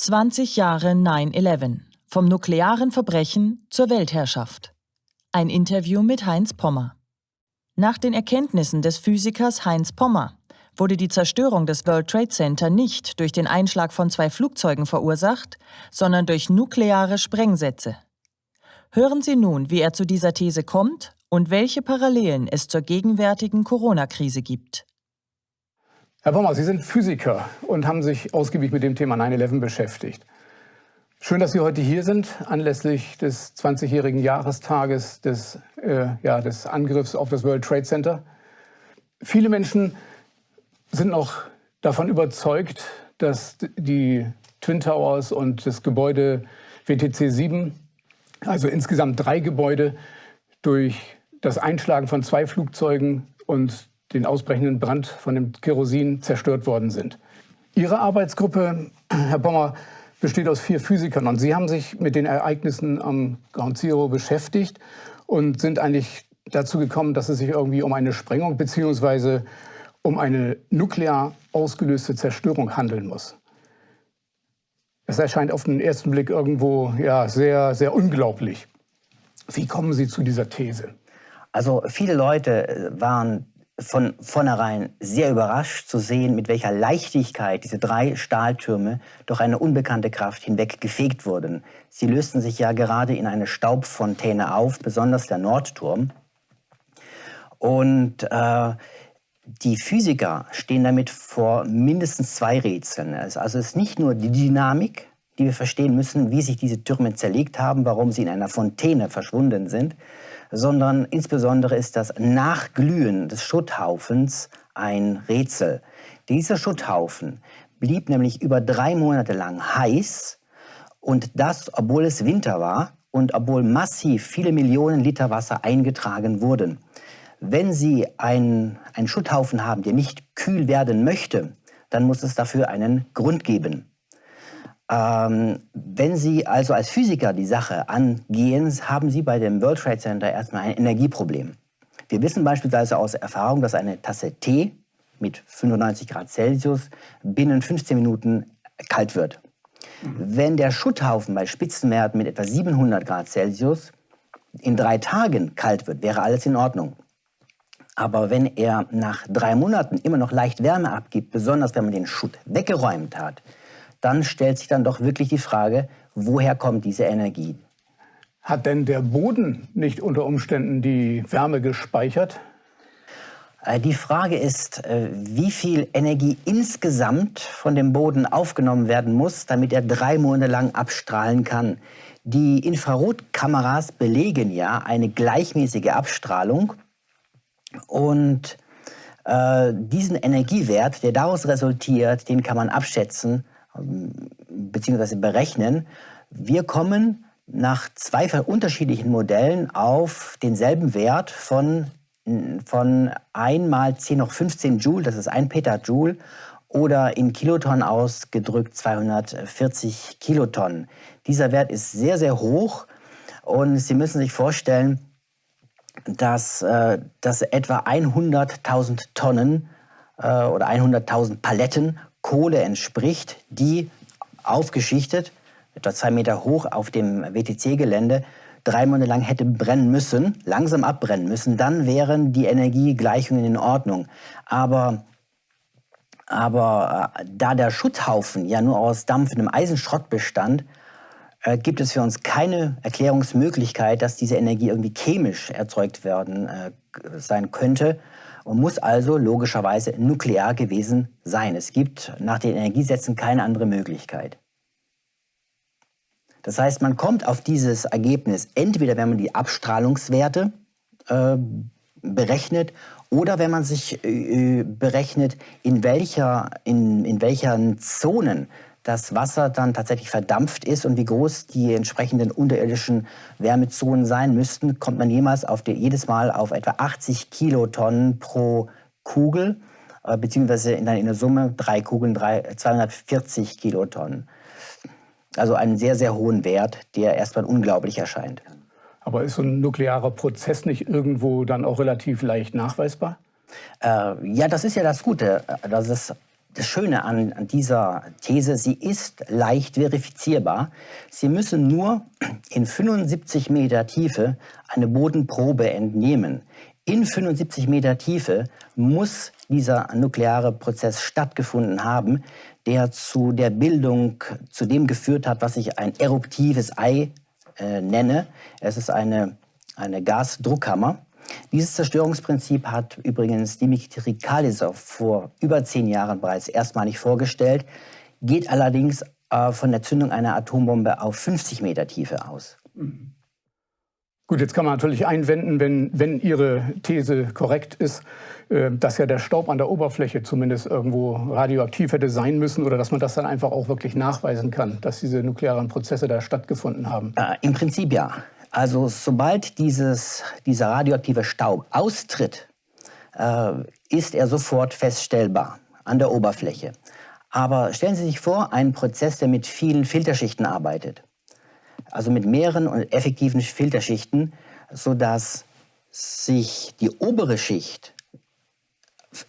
20 Jahre 9-11. Vom nuklearen Verbrechen zur Weltherrschaft. Ein Interview mit Heinz Pommer. Nach den Erkenntnissen des Physikers Heinz Pommer wurde die Zerstörung des World Trade Center nicht durch den Einschlag von zwei Flugzeugen verursacht, sondern durch nukleare Sprengsätze. Hören Sie nun, wie er zu dieser These kommt und welche Parallelen es zur gegenwärtigen Corona-Krise gibt. Herr Pommer, Sie sind Physiker und haben sich ausgiebig mit dem Thema 9-11 beschäftigt. Schön, dass Sie heute hier sind, anlässlich des 20-jährigen Jahrestages des, äh, ja, des Angriffs auf das World Trade Center. Viele Menschen sind noch davon überzeugt, dass die Twin Towers und das Gebäude WTC 7, also insgesamt drei Gebäude, durch das Einschlagen von zwei Flugzeugen und den ausbrechenden Brand von dem Kerosin zerstört worden sind. Ihre Arbeitsgruppe, Herr Pommer, besteht aus vier Physikern und Sie haben sich mit den Ereignissen am Ground Zero beschäftigt und sind eigentlich dazu gekommen, dass es sich irgendwie um eine Sprengung bzw. um eine nuklear ausgelöste Zerstörung handeln muss. Es erscheint auf den ersten Blick irgendwo ja, sehr, sehr unglaublich. Wie kommen Sie zu dieser These? Also viele Leute waren von vornherein sehr überrascht zu sehen, mit welcher Leichtigkeit diese drei Stahltürme durch eine unbekannte Kraft hinweg gefegt wurden. Sie lösten sich ja gerade in eine Staubfontäne auf, besonders der Nordturm. Und äh, die Physiker stehen damit vor mindestens zwei Rätseln. Also es ist nicht nur die Dynamik, die wir verstehen müssen, wie sich diese Türme zerlegt haben, warum sie in einer Fontäne verschwunden sind, sondern insbesondere ist das Nachglühen des Schutthaufens ein Rätsel. Dieser Schutthaufen blieb nämlich über drei Monate lang heiß und das, obwohl es Winter war und obwohl massiv viele Millionen Liter Wasser eingetragen wurden. Wenn Sie einen, einen Schutthaufen haben, der nicht kühl werden möchte, dann muss es dafür einen Grund geben. Ähm, wenn Sie also als Physiker die Sache angehen, haben Sie bei dem World Trade Center erstmal ein Energieproblem. Wir wissen beispielsweise aus Erfahrung, dass eine Tasse Tee mit 95 Grad Celsius binnen 15 Minuten kalt wird. Mhm. Wenn der Schutthaufen bei Spitzenwerten mit etwa 700 Grad Celsius in drei Tagen kalt wird, wäre alles in Ordnung. Aber wenn er nach drei Monaten immer noch leicht Wärme abgibt, besonders wenn man den Schutt weggeräumt hat, dann stellt sich dann doch wirklich die Frage, woher kommt diese Energie? Hat denn der Boden nicht unter Umständen die Wärme gespeichert? Äh, die Frage ist, äh, wie viel Energie insgesamt von dem Boden aufgenommen werden muss, damit er drei Monate lang abstrahlen kann. Die Infrarotkameras belegen ja eine gleichmäßige Abstrahlung und äh, diesen Energiewert, der daraus resultiert, den kann man abschätzen bzw. berechnen. Wir kommen nach zwei unterschiedlichen Modellen auf denselben Wert von, von 1 mal 10 hoch 15 Joule, das ist 1 Petajoule, oder in Kilotonnen ausgedrückt 240 Kilotonnen. Dieser Wert ist sehr, sehr hoch und Sie müssen sich vorstellen, dass, äh, dass etwa 100.000 Tonnen äh, oder 100.000 Paletten Kohle entspricht, die aufgeschichtet, etwa zwei Meter hoch auf dem WTC-Gelände, drei Monate lang hätte brennen müssen, langsam abbrennen müssen, dann wären die Energiegleichungen in Ordnung. Aber, aber äh, da der Schutzhaufen ja nur aus dampfendem Eisenschrott bestand, äh, gibt es für uns keine Erklärungsmöglichkeit, dass diese Energie irgendwie chemisch erzeugt werden äh, sein könnte und muss also logischerweise nuklear gewesen sein. Es gibt nach den Energiesätzen keine andere Möglichkeit. Das heißt, man kommt auf dieses Ergebnis entweder, wenn man die Abstrahlungswerte äh, berechnet oder wenn man sich äh, berechnet, in, welcher, in, in welchen Zonen das Wasser dann tatsächlich verdampft ist und wie groß die entsprechenden unterirdischen Wärmezonen sein müssten, kommt man jemals auf die, jedes Mal auf etwa 80 Kilotonnen pro Kugel, äh, beziehungsweise in, in der Summe drei Kugeln drei, 240 Kilotonnen. Also einen sehr, sehr hohen Wert, der erstmal unglaublich erscheint. Aber ist so ein nuklearer Prozess nicht irgendwo dann auch relativ leicht nachweisbar? Äh, ja, das ist ja das Gute, dass es das Schöne an, dieser These, sie ist leicht verifizierbar. Sie müssen nur in 75 Meter Tiefe eine Bodenprobe entnehmen. In 75 Meter Tiefe muss dieser nukleare Prozess stattgefunden haben, der zu der Bildung, zu dem geführt hat, was ich ein eruptives Ei äh, nenne. Es ist eine, eine Gasdruckkammer. Dieses Zerstörungsprinzip hat übrigens Dimitri Kalisov vor über zehn Jahren bereits erstmalig vorgestellt, geht allerdings äh, von der Zündung einer Atombombe auf 50 Meter Tiefe aus. Gut, jetzt kann man natürlich einwenden, wenn, wenn Ihre These korrekt ist, äh, dass ja der Staub an der Oberfläche zumindest irgendwo radioaktiv hätte sein müssen oder dass man das dann einfach auch wirklich nachweisen kann, dass diese nuklearen Prozesse da stattgefunden haben. Äh, Im Prinzip ja. Also sobald dieses, dieser radioaktive Staub austritt, äh, ist er sofort feststellbar an der Oberfläche. Aber stellen Sie sich vor, einen Prozess, der mit vielen Filterschichten arbeitet. Also mit mehreren und effektiven Filterschichten, sodass sich die obere Schicht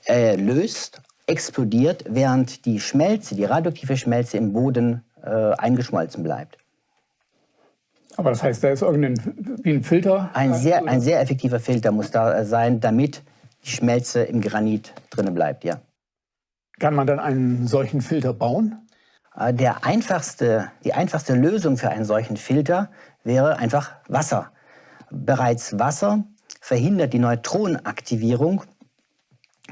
äh, löst, explodiert, während die Schmelze, die radioaktive Schmelze im Boden äh, eingeschmolzen bleibt. Aber das heißt, da ist irgendein wie ein Filter? Ein sehr, ein sehr effektiver Filter muss da sein, damit die Schmelze im Granit drinnen bleibt, ja. Kann man dann einen solchen Filter bauen? Äh, der einfachste, die einfachste Lösung für einen solchen Filter wäre einfach Wasser. Bereits Wasser verhindert die Neutronenaktivierung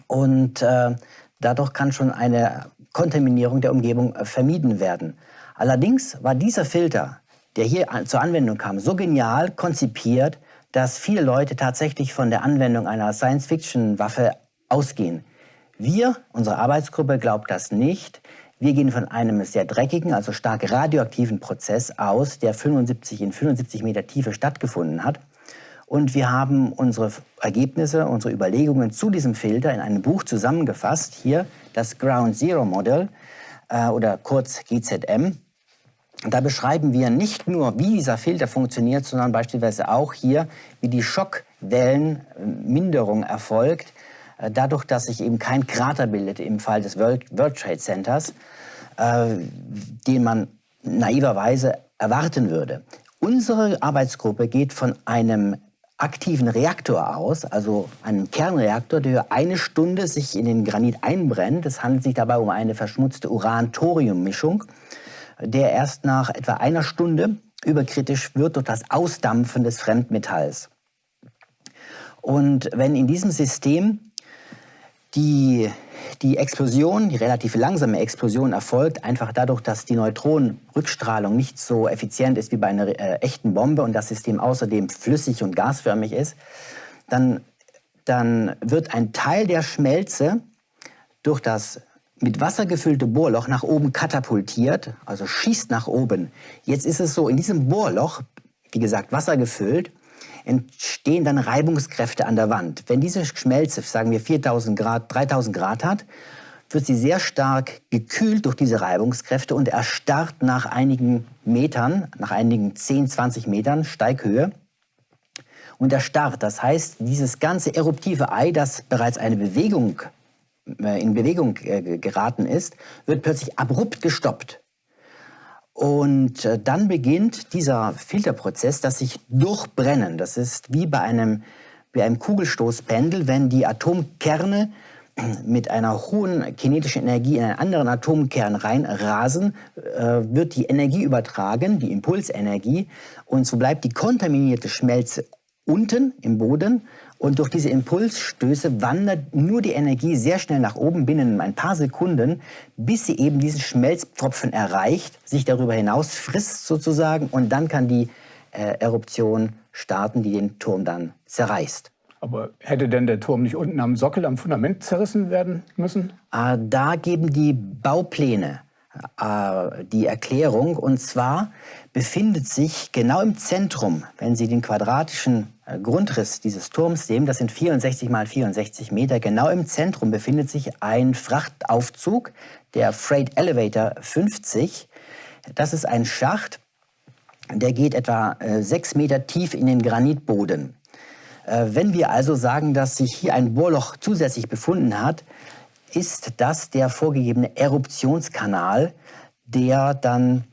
und äh, dadurch kann schon eine Kontaminierung der Umgebung äh, vermieden werden. Allerdings war dieser Filter, der hier zur Anwendung kam, so genial konzipiert, dass viele Leute tatsächlich von der Anwendung einer Science-Fiction-Waffe ausgehen. Wir, unsere Arbeitsgruppe, glaubt das nicht. Wir gehen von einem sehr dreckigen, also stark radioaktiven Prozess aus, der 75 in 75 Meter Tiefe stattgefunden hat. Und wir haben unsere Ergebnisse, unsere Überlegungen zu diesem Filter in einem Buch zusammengefasst. Hier das Ground Zero Model äh, oder kurz GZM. Da beschreiben wir nicht nur, wie dieser Filter funktioniert, sondern beispielsweise auch hier, wie die Schockwellenminderung erfolgt, äh, dadurch, dass sich eben kein Krater bildet im Fall des World, Trade Centers, äh, den man naiverweise erwarten würde. Unsere Arbeitsgruppe geht von einem aktiven Reaktor aus, also einem Kernreaktor, der eine Stunde sich in den Granit einbrennt. Es handelt sich dabei um eine verschmutzte Uran-Thorium-Mischung, der erst nach etwa einer Stunde überkritisch wird durch das Ausdampfen des Fremdmetalls. Und wenn in diesem System die, die Explosion, die relativ langsame Explosion erfolgt einfach dadurch, dass die Neutronenrückstrahlung nicht so effizient ist wie bei einer äh, echten Bombe und das System außerdem flüssig und gasförmig ist, dann, dann wird ein Teil der Schmelze durch das mit Wasser gefüllte Bohrloch nach oben katapultiert, also schießt nach oben. Jetzt ist es so, in diesem Bohrloch, wie gesagt, Wasser gefüllt, entstehen dann Reibungskräfte an der Wand. Wenn diese Schmelze, sagen wir 4000 Grad, 3000 Grad hat, wird sie sehr stark gekühlt durch diese Reibungskräfte und erstarrt nach einigen Metern, nach einigen 10, 20 Metern Steighöhe und erstarrt. Das heißt, dieses ganze eruptive Ei, das bereits eine Bewegung, in Bewegung äh, geraten ist, wird plötzlich abrupt gestoppt. Und äh, dann beginnt dieser Filterprozess, das sich durchbrennen. Das ist wie bei einem, bei einem Kugelstoßpendel, wenn die Atomkerne mit einer hohen kinetischen Energie in einen anderen Atomkern reinrasen, äh, wird die Energie übertragen, die Impulsenergie, und so bleibt die kontaminierte Schmelze unten im Boden und durch diese Impulsstöße wandert nur die Energie sehr schnell nach oben binnen ein paar Sekunden, bis sie eben diesen Schmelzpfropfen erreicht, sich darüber hinaus frisst sozusagen und dann kann die äh, Eruption starten, die den Turm dann zerreißt. Aber hätte denn der Turm nicht unten am Sockel, am Fundament zerrissen werden müssen? Äh, da geben die Baupläne äh, die Erklärung. Und zwar befindet sich genau im Zentrum, wenn Sie den quadratischen Grundriss dieses Turms sehen, das sind 64 mal 64 Meter, genau im Zentrum befindet sich ein Frachtaufzug, der Freight Elevator 50. Das ist ein Schacht, der geht etwa äh, sechs Meter tief in den Granitboden. Wenn wir also sagen, dass sich hier ein Bohrloch zusätzlich befunden hat, ist das der vorgegebene Eruptionskanal, der dann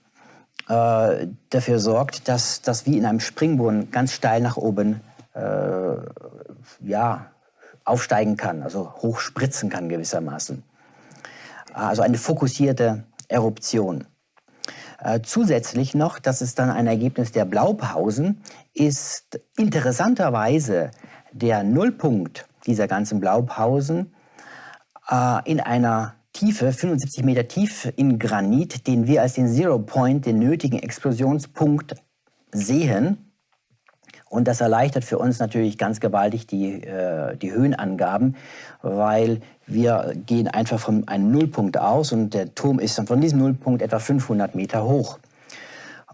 äh, dafür sorgt, dass das wie in einem Springbrunnen ganz steil nach oben äh, ja, aufsteigen kann, also hochspritzen kann gewissermaßen. Also eine fokussierte Eruption. Äh, zusätzlich noch, das ist dann ein Ergebnis der Blaupausen, ist interessanterweise der Nullpunkt dieser ganzen Blaupausen äh, in einer Tiefe, 75 Meter tief in Granit, den wir als den Zero Point, den nötigen Explosionspunkt sehen. Und das erleichtert für uns natürlich ganz gewaltig die, äh, die Höhenangaben, weil wir gehen einfach von einem Nullpunkt aus und der Turm ist dann von diesem Nullpunkt etwa 500 Meter hoch.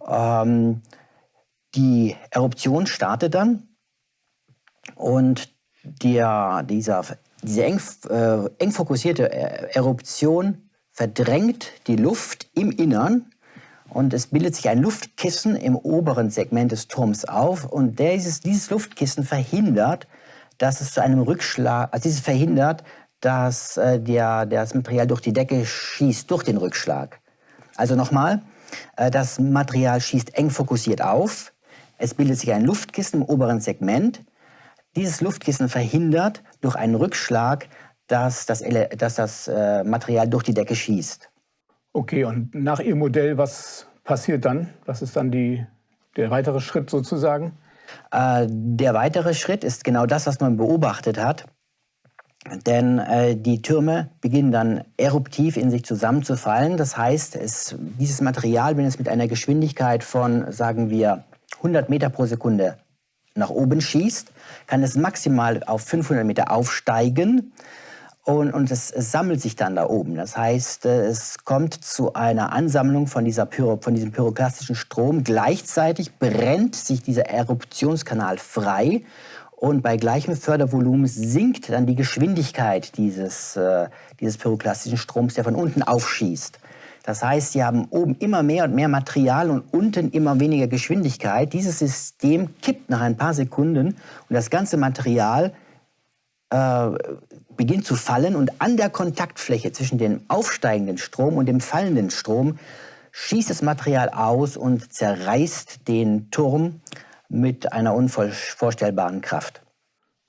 Ähm, die Eruption startet dann und der, dieser, diese eng, äh, eng fokussierte Eruption verdrängt die Luft im Innern und es bildet sich ein Luftkissen im oberen Segment des Turms auf und dieses, dieses Luftkissen verhindert, dass es zu einem Rückschlag, also dieses verhindert, dass äh, der, das Material durch die Decke schießt, durch den Rückschlag. Also nochmal, äh, das Material schießt eng fokussiert auf, es bildet sich ein Luftkissen im oberen Segment, dieses Luftkissen verhindert durch einen Rückschlag, dass das, dass das äh, Material durch die Decke schießt. Okay, und nach Ihrem Modell, was passiert dann? Was ist dann die, der weitere Schritt sozusagen? Äh, der weitere Schritt ist genau das, was man beobachtet hat. Denn äh, die Türme beginnen dann eruptiv in sich zusammenzufallen. Das heißt, es, dieses Material, wenn es mit einer Geschwindigkeit von, sagen wir, 100 Meter pro Sekunde nach oben schießt, kann es maximal auf 500 Meter aufsteigen und, und es, sammelt sich dann da oben. Das heißt, äh, es kommt zu einer Ansammlung von, dieser Pyro, von diesem pyroklastischen Strom. Gleichzeitig brennt sich dieser Eruptionskanal frei und bei gleichem Fördervolumen sinkt dann die Geschwindigkeit dieses, äh, dieses pyroklastischen Stroms, der von unten aufschießt. Das heißt, Sie haben oben immer mehr und mehr Material und unten immer weniger Geschwindigkeit. Dieses System kippt nach ein paar Sekunden und das ganze Material äh, beginnt zu fallen und an der Kontaktfläche zwischen dem aufsteigenden Strom und dem fallenden Strom schießt das Material aus und zerreißt den Turm mit einer unvorstellbaren Kraft.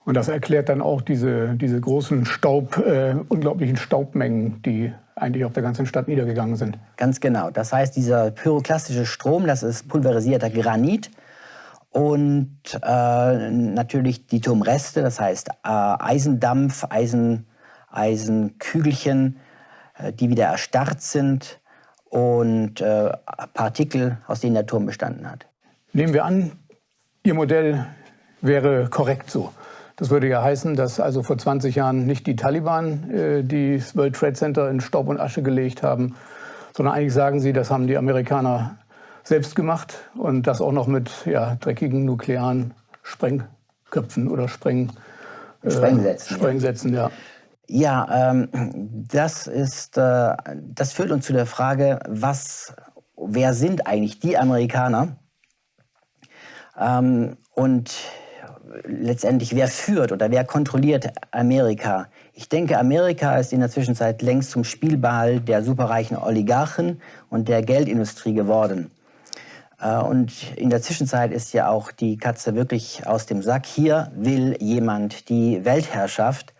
Und das erklärt dann auch diese, diese großen Staub, äh, unglaublichen Staubmengen, die eigentlich auf der ganzen Stadt niedergegangen sind. Ganz genau. Das heißt, dieser pyroklastische Strom, das ist pulverisierter Granit, und äh, natürlich die Turmreste, das heißt äh, Eisendampf, Eisen, Eisenkügelchen, äh, die wieder erstarrt sind und äh, Partikel, aus denen der Turm bestanden hat. Nehmen wir an, Ihr Modell wäre korrekt so. Das würde ja heißen, dass also vor 20 Jahren nicht die Taliban äh, das World Trade Center in Staub und Asche gelegt haben, sondern eigentlich sagen Sie, das haben die Amerikaner selbst gemacht und das auch noch mit ja, dreckigen nuklearen Sprengköpfen oder Spreng, äh, Sprengsätzen. Sprengsätzen, ja. Ja, ähm, das, ist, äh, das führt uns zu der Frage, was, wer sind eigentlich die Amerikaner? Ähm, und letztendlich, wer führt oder wer kontrolliert Amerika? Ich denke, Amerika ist in der Zwischenzeit längst zum Spielball der superreichen Oligarchen und der Geldindustrie geworden. Äh, und in der Zwischenzeit ist ja auch die Katze wirklich aus dem Sack. Hier will jemand die Weltherrschaft,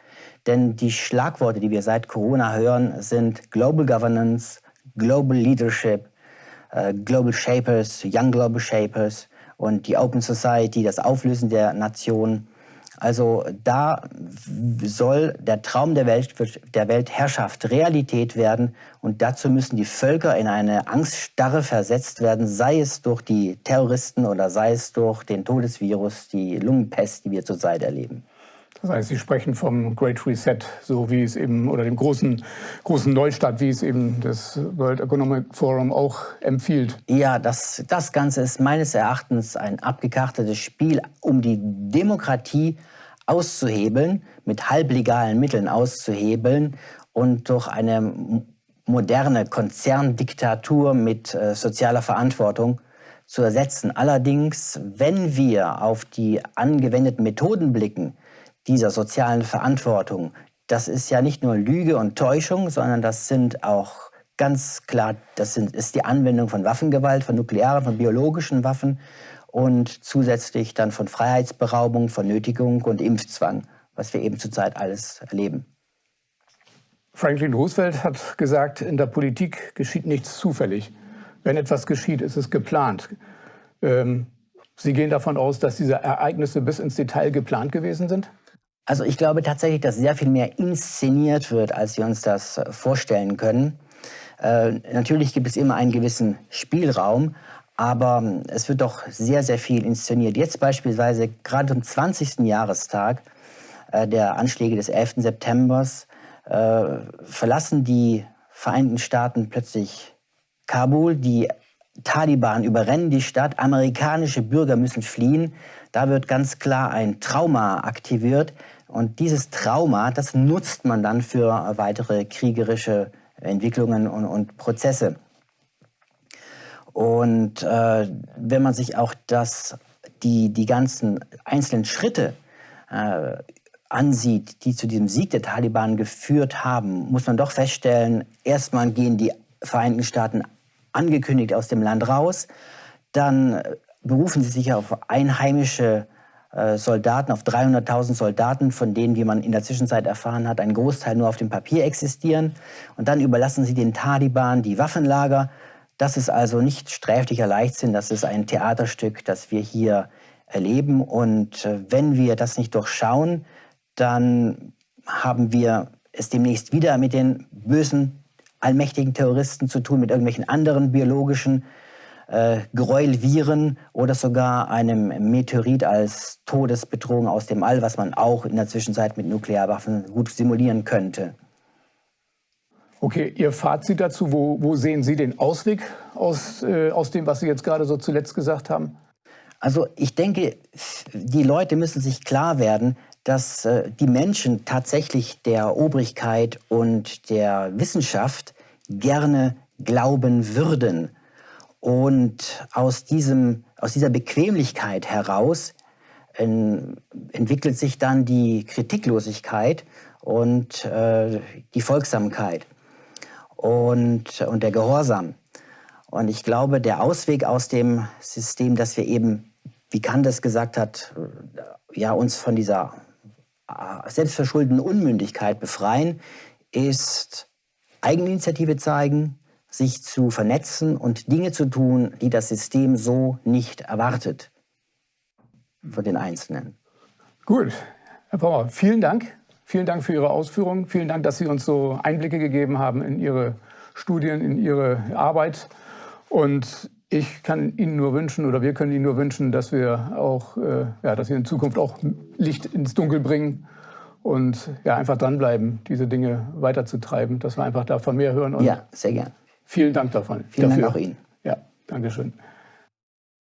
denn die Schlagworte, die wir seit Corona hören, sind Global Governance, Global Leadership, äh, Global Shapers, Young Global Shapers und die Open Society, das Auflösen der Nation. Also da soll der Traum der, Welt, der Weltherrschaft Realität werden und dazu müssen die Völker in eine Angststarre versetzt werden, sei es durch die Terroristen oder sei es durch den Todesvirus, die Lungenpest, die wir zurzeit erleben. Das heißt, Sie sprechen vom Great Reset, so wie es eben, oder dem großen, großen Neustart, wie es eben das World Economic Forum auch empfiehlt. Ja, das, das Ganze ist meines Erachtens ein abgekartetes Spiel, um die Demokratie auszuhebeln, mit halblegalen Mitteln auszuhebeln und durch eine moderne Konzerndiktatur mit äh, sozialer Verantwortung zu ersetzen. Allerdings, wenn wir auf die angewendeten Methoden blicken, dieser sozialen Verantwortung, das ist ja nicht nur Lüge und Täuschung, sondern das sind auch ganz klar, das sind, ist die Anwendung von Waffengewalt, von nuklearen, von biologischen Waffen und zusätzlich dann von Freiheitsberaubung, von Nötigung und Impfzwang, was wir eben zurzeit alles erleben. Franklin Roosevelt hat gesagt, in der Politik geschieht nichts zufällig. Wenn etwas geschieht, ist es geplant. Ähm, Sie gehen davon aus, dass diese Ereignisse bis ins Detail geplant gewesen sind? Also ich glaube tatsächlich, dass sehr viel mehr inszeniert wird, als wir uns das vorstellen können. Äh, natürlich gibt es immer einen gewissen Spielraum, aber es wird doch sehr, sehr viel inszeniert. Jetzt beispielsweise gerade zum 20. Jahrestag äh, der Anschläge des 11. September äh, verlassen die Vereinigten Staaten plötzlich Kabul. Die Taliban überrennen die Stadt, amerikanische Bürger müssen fliehen. Da wird ganz klar ein Trauma aktiviert. Und dieses Trauma, das nutzt man dann für weitere kriegerische Entwicklungen und, und Prozesse. Und äh, wenn man sich auch das, die, die ganzen einzelnen Schritte äh, ansieht, die zu diesem Sieg der Taliban geführt haben, muss man doch feststellen, erstmal gehen die Vereinigten Staaten angekündigt aus dem Land raus, dann berufen sie sich auf einheimische Soldaten, auf 300.000 Soldaten, von denen, wie man in der Zwischenzeit erfahren hat, ein Großteil nur auf dem Papier existieren. Und dann überlassen sie den Taliban die Waffenlager. Das ist also nicht sträflicher Leichtsinn, das ist ein Theaterstück, das wir hier erleben. Und äh, wenn wir das nicht durchschauen, dann haben wir es demnächst wieder mit den bösen, allmächtigen Terroristen zu tun, mit irgendwelchen anderen biologischen äh, Gräuelviren oder sogar einem Meteorit als Todesbedrohung aus dem All, was man auch in der Zwischenzeit mit Nuklearwaffen gut simulieren könnte. Okay, Ihr Fazit dazu, wo, wo sehen Sie den Ausweg aus, äh, aus dem, was Sie jetzt gerade so zuletzt gesagt haben? Also ich denke, die Leute müssen sich klar werden, dass äh, die Menschen tatsächlich der Obrigkeit und der Wissenschaft gerne glauben würden. Und aus, diesem, aus dieser Bequemlichkeit heraus en, entwickelt sich dann die Kritiklosigkeit und äh, die Folgsamkeit und, und der Gehorsam. Und ich glaube, der Ausweg aus dem System, dass wir eben, wie Kant es gesagt hat, ja, uns von dieser äh, selbstverschuldeten Unmündigkeit befreien, ist Eigeninitiative zeigen, sich zu vernetzen und Dinge zu tun, die das System so nicht erwartet von den Einzelnen. Gut, Herr Pommer, vielen Dank. Vielen Dank für Ihre Ausführungen. Vielen Dank, dass Sie uns so Einblicke gegeben haben in Ihre Studien, in Ihre Arbeit. Und ich kann Ihnen nur wünschen, oder wir können Ihnen nur wünschen, dass wir auch, äh, ja, dass Sie in Zukunft auch Licht ins Dunkel bringen und ja, einfach dranbleiben, diese Dinge weiterzutreiben, dass wir einfach davon mehr hören. ja, sehr gern. Vielen Dank davon. Vielen dafür. Dank auch Ihnen. Ja, Dankeschön.